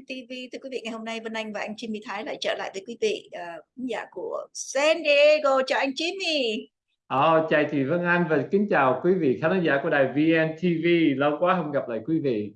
VNTV thưa quý vị ngày hôm nay Vân Anh và anh Jimmy Thái lại trở lại với quý vị uh, giả của San Diego. Chào anh Jimmy Oh, chào chị Vân Anh và kính chào quý vị khán giả của đài VNTV lâu quá không gặp lại quý vị.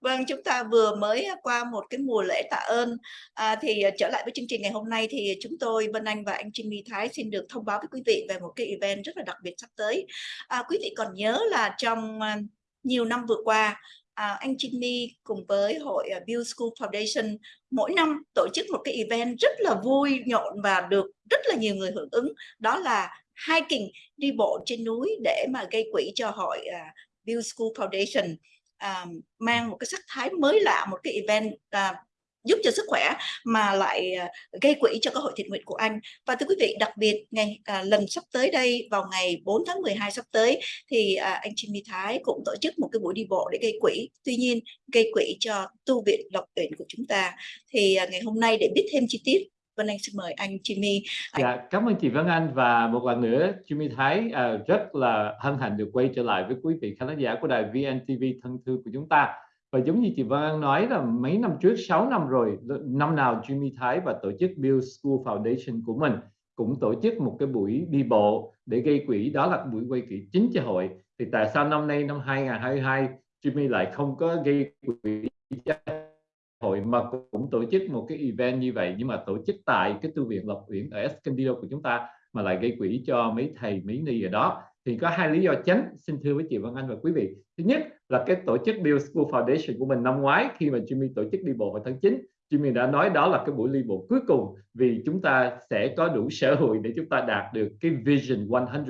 Vâng, chúng ta vừa mới qua một cái mùa lễ tạ ơn. À, thì trở lại với chương trình ngày hôm nay thì chúng tôi Vân Anh và anh Jimmy Thái xin được thông báo với quý vị về một cái event rất là đặc biệt sắp tới. À, quý vị còn nhớ là trong nhiều năm vừa qua à, anh Jimmy cùng với hội à, uh, Build School Foundation mỗi năm tổ chức một cái event rất là vui nhộn và được rất là nhiều người hưởng ứng. Đó là hiking đi bộ trên núi để mà gây quỹ cho hội à, uh, Build School Foundation à, mang một cái sắc thái mới lạ một cái event à, giúp cho sức khỏe mà lại à, gây quỹ cho cơ hội thiện nguyện của anh và thưa quý vị đặc biệt ngày à, lần sắp tới đây vào ngày 4 tháng 12 sắp tới thì à, anh Jimmy Thái cũng tổ chức một cái buổi đi bộ để gây quỹ tuy nhiên gây quỹ cho tu viện Lộc tuyển của chúng ta thì à, ngày hôm nay để biết thêm chi tiết Vân Anh xin mời anh Jimmy. Anh... Dạ, cảm ơn chị Vân Anh và một lần nữa Jimmy Thái à, rất là hân hạnh được quay trở lại với quý vị khán giả của đài VNTV thân thương của chúng ta. Và giống như chị Vân nói là mấy năm trước, 6 năm rồi, năm nào Jimmy Thái và tổ chức Build School Foundation của mình cũng tổ chức một cái buổi đi bộ để gây quỹ, đó là buổi quay quỹ chính cho hội. Thì tại sao năm nay năm 2022 Jimmy lại không có gây quỹ cho hội mà cũng tổ chức một cái event như vậy? Nhưng mà tổ chức tại cái tu viện Lộc Uyển ở Escondido của chúng ta mà lại gây quỹ cho mấy thầy mấy ni ở đó thì có hai lý do chính. Xin thưa với chị Vân Anh và quý vị. Thứ nhất là cái tổ chức Build School Foundation của mình năm ngoái khi mà Jimmy tổ chức đi bộ vào tháng 9 Jimmy đã nói đó là cái buổi đi bộ cuối cùng vì chúng ta sẽ có đủ sở hội để chúng ta đạt được cái Vision 100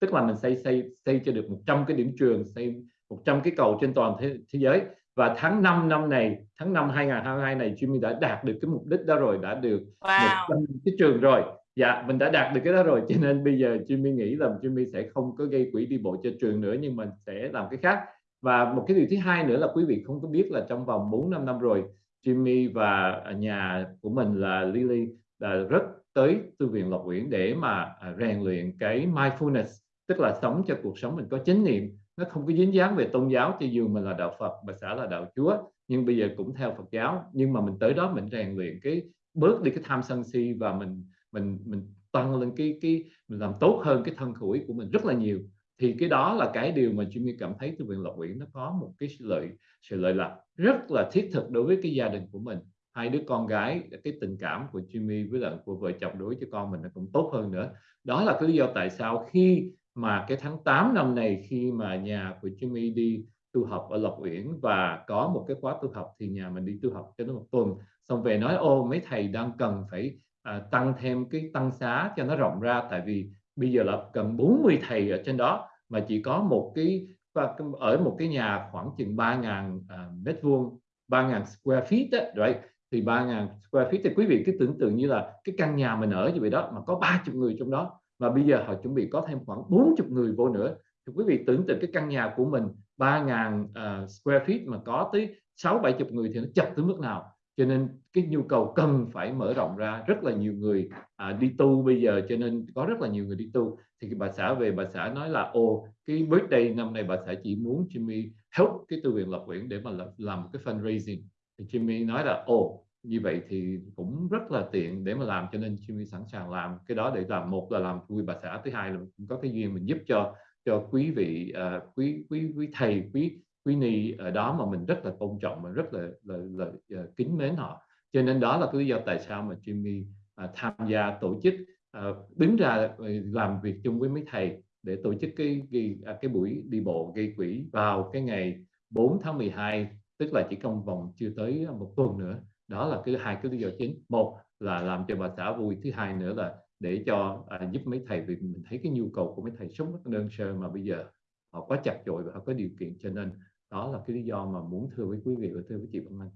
tức là mình xây xây xây cho được 100 cái điểm trường xây 100 cái cầu trên toàn thế, thế giới. Và tháng 5 năm này tháng 5 2022 này Jimmy đã đạt được cái mục đích đó rồi đã được wow. 100 cái trường rồi dạ mình đã đạt được cái đó rồi, cho nên bây giờ Jimmy nghĩ là Jimmy sẽ không có gây quỹ đi bộ cho trường nữa, nhưng mình sẽ làm cái khác. Và một cái điều thứ hai nữa là quý vị không có biết là trong vòng 4 năm năm rồi, Jimmy và nhà của mình là Lily là rất tới tu viện Lộc Uyển để mà à, rèn luyện cái mindfulness, tức là sống cho cuộc sống mình có chánh niệm. Nó không có dính dáng về tôn giáo, cho dù mình là đạo Phật, bà xã là đạo Chúa, nhưng bây giờ cũng theo Phật giáo. Nhưng mà mình tới đó mình rèn luyện cái, bớt đi cái tham sân si và mình mình mình tăng lên cái cái, mình làm tốt hơn cái thân khẩu của mình rất là nhiều. Thì cái đó là cái điều mà Jimmy cảm thấy từ viện Lộc Uyển nó có một cái sự lợi sự lợi lạc rất là thiết thực đối với cái gia đình của mình. Hai đứa con gái, cái tình cảm của Jimmy với lại của vợ chồng đối với con mình nó cũng tốt hơn nữa. Đó là cái lý do tại sao khi mà cái tháng 8 năm này khi mà nhà của Jimmy đi tu học ở Lộc Uyển và có một cái khóa tu học thì nhà mình đi tu học cho nó một tuần. Xong về nói, ô, mấy thầy đang cần phải à, tăng thêm cái tăng xá cho nó rộng ra. Tại vì bây giờ là cần 40 thầy ở trên đó mà chỉ có một cái và ở một cái nhà khoảng chừng 3.000 uh, à, mét vuông 3.000 square feet đó, right? thì 3.000 square feet thì quý vị cứ tưởng tượng như là cái căn nhà mình ở như vậy đó mà có 30 người trong đó. Và bây giờ họ chuẩn bị có thêm khoảng 40 người vô nữa. Thì quý vị tưởng tượng cái căn nhà của mình 3.000 uh, à, square feet mà có tới 6 70 người thì nó chật tới mức nào cho nên cái nhu cầu cần phải mở rộng ra rất là nhiều người à, đi tu bây giờ cho nên có rất là nhiều người đi tu. Thì bà xã về bà xã nói là ô cái birthday năm nay bà xã chỉ muốn Jimmy help cái tu viện lập quyển để mà làm, làm cái fundraising. Thì Jimmy nói là ô như vậy thì cũng rất là tiện để mà làm. Cho nên Jimmy sẵn sàng làm cái đó để làm một là làm vui bà xã thứ hai là cũng có cái duyên mình giúp cho cho quý vị uh, quý quý quý thầy quý quý ni ở đó mà mình rất là tôn trọng và rất là là, là, là kính mến họ. Cho nên đó là cái lý do tại sao mà Jimmy à, tham gia tổ chức à, đứng ra làm việc chung với mấy thầy để tổ chức cái cái, à, cái buổi đi bộ gây quỹ vào cái ngày 4 tháng 12 tức là chỉ trong vòng chưa tới một tuần nữa. Đó là cái hai cái lý do chính. Một là làm cho bà xã vui thứ hai nữa là để cho à, giúp mấy thầy vì mình thấy cái nhu cầu của mấy thầy sống rất đơn sơ mà bây giờ họ quá chặt chội và họ có điều kiện cho nên đó là cái lý do mà muốn thưa với quý vị và thưa với chị Văn Anh.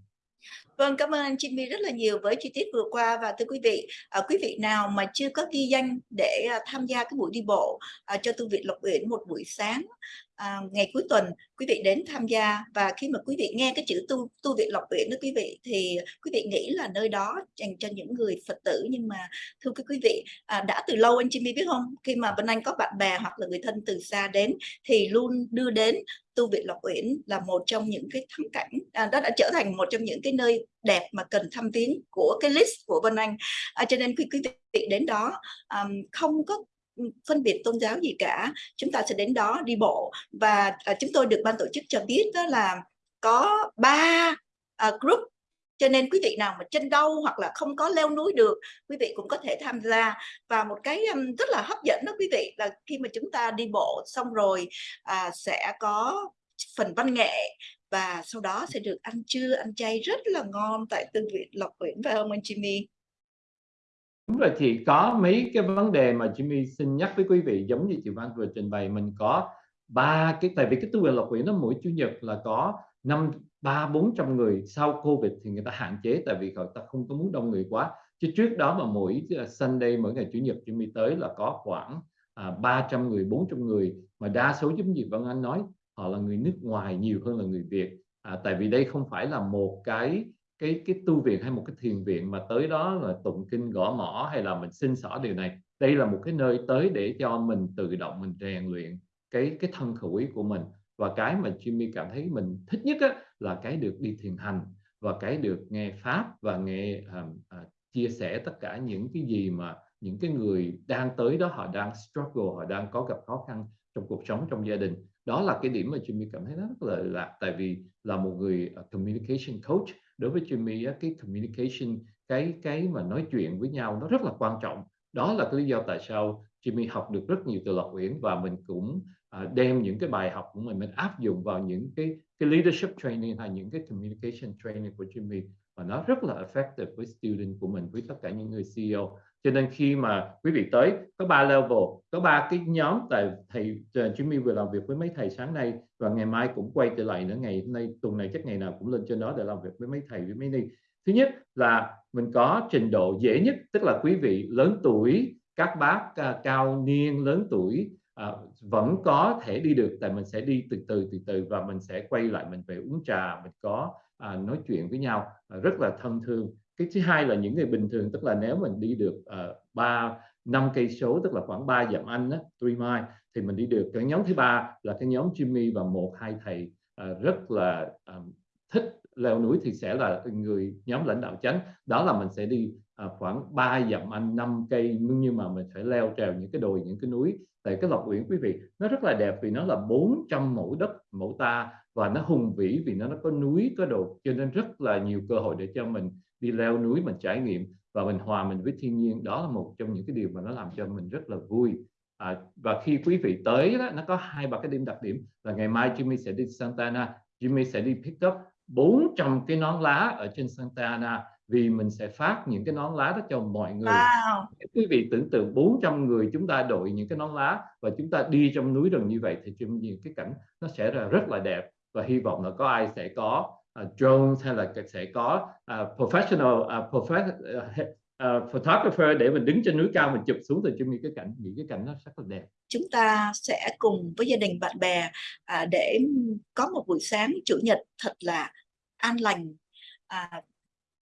Vâng, cảm ơn anh Jimmy rất là nhiều với chi tiết vừa qua. Và thưa quý vị, à, quý vị nào mà chưa có ghi danh để à, tham gia cái buổi đi bộ à, cho tu viện Lộc Uyển một buổi sáng à, ngày cuối tuần quý vị đến tham gia và khi mà quý vị nghe cái chữ tu tu viện Lộc viện đó quý vị thì quý vị nghĩ là nơi đó dành cho những người Phật tử. Nhưng mà thưa các quý vị à, đã từ lâu anh Jimmy biết không? Khi mà bên anh có bạn bè hoặc là người thân từ xa đến thì luôn đưa đến tu viện Lộc Uyển là một trong những cái thắng cảnh. À, đó đã trở thành một trong những cái nơi đẹp mà cần thăm viếng của cái list của Vân Anh. À, cho nên quý quý vị đến đó um, không có phân biệt tôn giáo gì cả chúng ta sẽ đến đó đi bộ. Và à, chúng tôi được ban tổ chức cho biết đó là có ba à, group. Cho nên quý vị nào mà chân đau hoặc là không có leo núi được quý vị cũng có thể tham gia. Và một cái um, rất là hấp dẫn đó quý vị là khi mà chúng ta đi bộ xong rồi à, sẽ có phần văn nghệ. Và sau đó sẽ được ăn trưa ăn chay rất là ngon tại tư viện Lộc Nguyễn và ông anh Jimmy Đúng rồi, thì có mấy cái vấn đề mà Jimmy xin nhắc với quý vị giống như chị Văn vừa trình bày mình có ba cái tại vì cái tu viện Lộc quỷ nó mỗi chủ nhật là có năm ba bốn trăm người sau Covid thì người ta hạn chế tại vì người ta không có muốn đông người quá. Chứ trước đó mà mỗi ờ, Sunday mỗi ngày chủ nhật Jimmy tới là có khoảng à, 300 người 400 người. Mà đa số giống như Văn Anh nói họ là người nước ngoài nhiều hơn là người Việt. À, tại vì đây không phải là một cái cái cái tu viện hay một cái thiền viện mà tới đó là tụng kinh gõ mỏ hay là mình xin xỏ điều này đây là một cái nơi tới để cho mình tự động mình rèn luyện cái cái thân khẩu ý của mình. Và cái mà Jimmy cảm thấy mình thích nhất á, là cái được đi thiền hành và cái được nghe pháp và nghe uh, uh, chia sẻ tất cả những cái gì mà những cái người đang tới đó họ đang struggle họ đang có gặp khó khăn trong cuộc sống trong gia đình. Đó là cái điểm mà Jimmy cảm thấy rất là lạc tại vì là một người uh, communication coach đối với Jimmy cái communication, cái cái mà nói chuyện với nhau nó rất là quan trọng. Đó là cái lý do tại sao Jimmy học được rất nhiều từ Lộc Uyển và mình cũng à, đem những cái bài học của mình mình áp dụng vào những cái cái leadership training hay những cái communication training của Jimmy và nó rất là effective với student của mình với tất cả những người CEO cho nên khi mà quý vị tới có ba level có ba cái nhóm tại thầy ờ, Jimmy vừa làm việc với mấy thầy sáng nay và ngày mai cũng quay trở lại nữa ngày hôm nay tuần này chắc ngày nào cũng lên trên đó để làm việc với mấy thầy với mấy ni. Thứ nhất là mình có trình độ dễ nhất tức là quý vị lớn tuổi các bác uh, cao niên lớn tuổi uh, vẫn có thể đi được tại mình sẽ đi từ từ từ từ và mình sẽ quay lại mình về uống trà mình có à, nói chuyện với nhau à, rất là thân thương. Cái thứ hai là những người bình thường tức là nếu mình đi được à, ba năm cây số tức là khoảng 3 dặm anh á, three mile thì mình đi được. Cái nhóm thứ ba là cái nhóm Jimmy và một hai thầy à, rất là à, thích leo núi thì sẽ là người nhóm lãnh đạo chánh. Đó là mình sẽ đi à, khoảng 3 dặm anh 5 cây nhưng mà mình phải leo trèo những cái đồi những cái núi. Tại cái lộc uyển quý vị nó rất là đẹp vì nó là 400 mẫu đất mẫu ta và nó hùng vĩ vì nó nó có núi có đồi cho nên rất là nhiều cơ hội để cho mình đi leo núi mình trải nghiệm và mình hòa mình với thiên nhiên. Đó là một trong những cái điều mà nó làm cho mình rất là vui. À, và khi quý vị tới đó nó có hai ba cái điểm đặc điểm. Là ngày mai Jimmy sẽ đi Santa Ana Jimmy sẽ đi pick up 400 cái nón lá ở trên Santa Ana vì mình sẽ phát những cái nón lá đó cho mọi người. Wow. quý vị tưởng tượng 400 người chúng ta đội những cái nón lá và chúng ta đi trong núi rừng như vậy thì những cái cảnh nó sẽ là rất là đẹp. Và hy vọng là có ai sẽ có uh, drones hay là sẽ có uh, professional uh, prof uh, photographer để mình đứng trên núi cao mình chụp xuống từ trong những cái cảnh những cái cảnh nó rất là đẹp. Chúng ta sẽ cùng với gia đình bạn bè à, để có một buổi sáng chủ nhật thật là an lành à,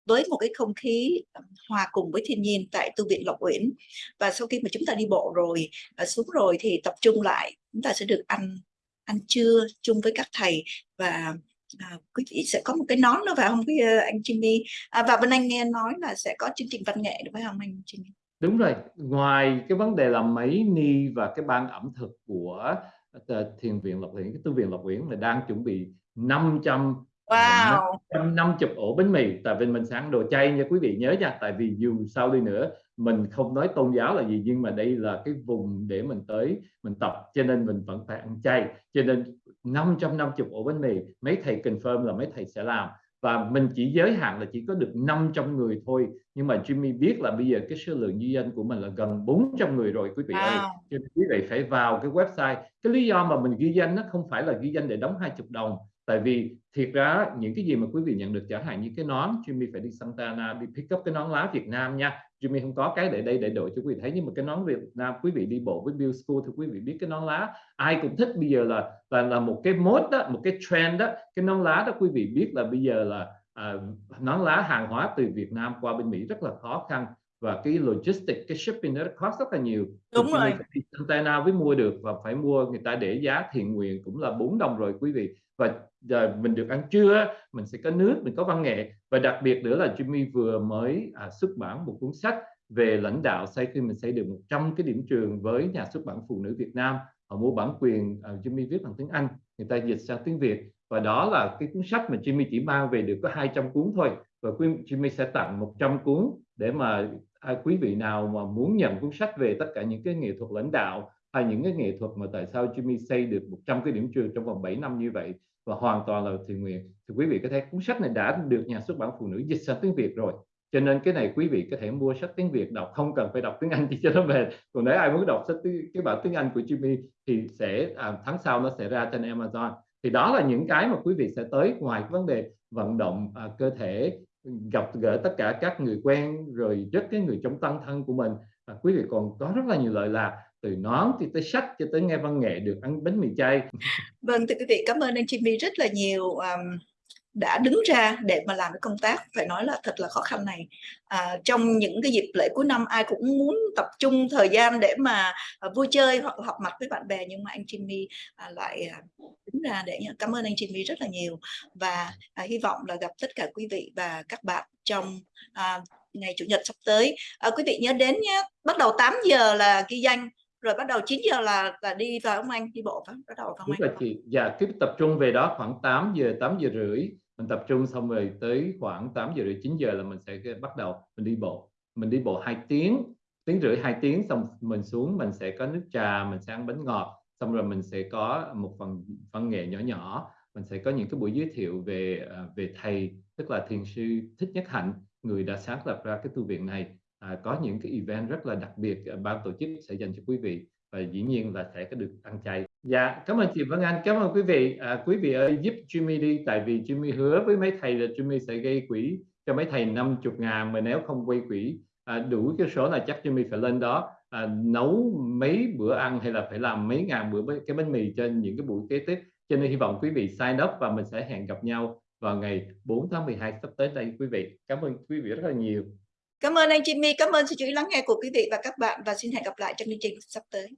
với một cái không khí ờ, hòa cùng với thiên nhiên tại tu viện Lộc Uyển. Và sau khi mà chúng ta đi bộ rồi ờ, xuống rồi thì tập trung lại chúng ta sẽ được ăn ăn trưa chung với các thầy và à, quý vị sẽ có một cái nón nữa phải không? Cái ờ, anh Jimmy? À, và bên anh nghe nói là sẽ có chương trình văn nghệ đúng không anh Jimmy? Đúng rồi. Ngoài cái vấn đề là mấy ni và cái ban ẩm thực của thiền viện Lộc Uyển cái tu viện Lộc Uyển là đang chuẩn bị 500 Wow. 150 ổ bánh mì tại vì mình sáng. Đồ chay nha quý vị nhớ nha tại vì dù sao đi nữa mình không nói tôn giáo là gì nhưng mà đây là cái vùng để mình tới mình tập. Cho nên mình vẫn phải ăn chay. Cho nên 550 ổ bánh mì mấy thầy confirm là mấy thầy sẽ làm. Và mình chỉ giới hạn là chỉ có được 500 người thôi. Nhưng mà Jimmy biết là bây giờ cái số lượng ghi danh của mình là gần 400 người rồi quý vị wow. ơi cho nên quý vị phải vào cái website. Cái lý do mà mình ghi danh nó không phải là ghi danh để đóng 20 đồng tại vì thiệt ra những cái gì mà quý vị nhận được chẳng hạn như cái nón Jimmy phải đi Santana đi pick up cái nón lá Việt Nam nha. Jimmy không có cái để đây để đổi cho quý vị. Thấy nhưng mà cái nón Việt Nam quý vị đi bộ với Bill School thì quý vị biết cái nón lá ai cũng thích. Bây giờ là là là một cái mốt đó một cái trend đó. Cái nón lá đó quý vị biết là bây giờ là à, nón lá hàng hóa từ Việt Nam qua bên Mỹ rất là khó khăn và cái logistics cái shipping nó cost rất là nhiều. Đúng rồi. phải đi container mới mua được và phải mua người ta để giá thiện nguyện cũng là 4 đồng rồi quý vị. Và giờ mình được ăn trưa mình sẽ có nước mình có văn nghệ. Và đặc biệt nữa là Jimmy vừa mới à, xuất bản một cuốn sách về lãnh đạo sau khi mình xây được 100 cái điểm trường với nhà xuất bản phụ nữ Việt Nam. Họ mua bản quyền uh, Jimmy viết bằng tiếng Anh người ta dịch sang tiếng Việt. Và đó là cái cuốn sách mà Jimmy chỉ mang về được có 200 cuốn thôi. Và Jimmy sẽ tặng 100 cuốn để mà à, quý vị nào mà muốn nhận cuốn sách về tất cả những cái nghệ thuật lãnh đạo hay những cái nghệ thuật mà tại sao Jimmy xây được 100 cái điểm trường trong vòng 7 năm như vậy và hoàn toàn là thiện nguyện thì quý vị có thể cuốn sách này đã được nhà xuất bản phụ nữ dịch sang tiếng Việt rồi. Cho nên cái này quý vị có thể mua sách tiếng Việt đọc không cần phải đọc tiếng Anh thì cho nó về. Còn nếu ai muốn đọc sách tiếng, cái bản tiếng Anh của Jimmy thì sẽ à, tháng sau nó sẽ ra trên Amazon. Thì đó là những cái mà quý vị sẽ tới ngoài vấn đề vận động à, cơ thể gặp gỡ tất cả các người quen rồi rất cái người trong tăng thân của mình. À, quý vị còn có rất là nhiều lợi lạc từ nón thì tới sách cho tới nghe văn nghệ được ăn bánh mì chay. Vâng thưa quý vị cảm ơn anh Jimmy rất là nhiều um, đã đứng ra để mà làm cái công tác phải nói là thật là khó khăn này. À, trong những cái dịp lễ cuối năm ai cũng muốn tập trung thời gian để mà à, vui chơi hoặc họp mặt với bạn bè nhưng mà anh Jimmy à, lại à, đứng ra để cảm ơn anh Jimmy rất là nhiều. Và à, hy vọng là gặp tất cả quý vị và các bạn trong à, ngày chủ nhật sắp tới. À, quý vị nhớ đến nhé bắt đầu 8 giờ là ghi danh rồi bắt đầu 9 giờ là là đi vào ông anh đi bộ phải bắt đầu vào Đúng là chị. Dạ cứ tập trung về đó khoảng 8 giờ 8 giờ rưỡi mình tập trung xong rồi tới khoảng 8 giờ rưỡi 9 giờ là mình sẽ bắt đầu mình đi bộ. Mình đi bộ hai tiếng tiếng rưỡi hai tiếng xong mình xuống mình sẽ có nước trà mình sẽ ăn bánh ngọt. Xong rồi mình sẽ có một phần văn nghệ nhỏ nhỏ. Mình sẽ có những cái buổi giới thiệu về à, về thầy tức là thiền sư thích nhất hạnh người đã sáng lập ra cái tu viện này. À, có những cái event rất là đặc biệt à, ban tổ chức sẽ dành cho quý vị và dĩ nhiên là sẽ có được ăn chay dạ cảm ơn chị Vân Anh. Cảm ơn quý vị. À, quý vị ơi giúp Jimmy đi tại vì Jimmy hứa với mấy thầy là Jimmy sẽ gây quỹ cho mấy thầy 50 ngàn mà nếu không quay quỹ à, đủ cái số là chắc Jimmy phải lên đó à, nấu mấy bữa ăn hay là phải làm mấy ngàn bữa cái bánh mì trên những cái buổi kế tiếp. Cho nên hy vọng quý vị sign up và mình sẽ hẹn gặp nhau vào ngày 4 tháng 12 sắp tới đây quý vị. Cảm ơn quý vị rất là nhiều. Cảm ơn anh Jimmy, cảm ơn sự chú ý lắng nghe của quý vị và các bạn và xin hẹn gặp lại trong chương trình sắp tới.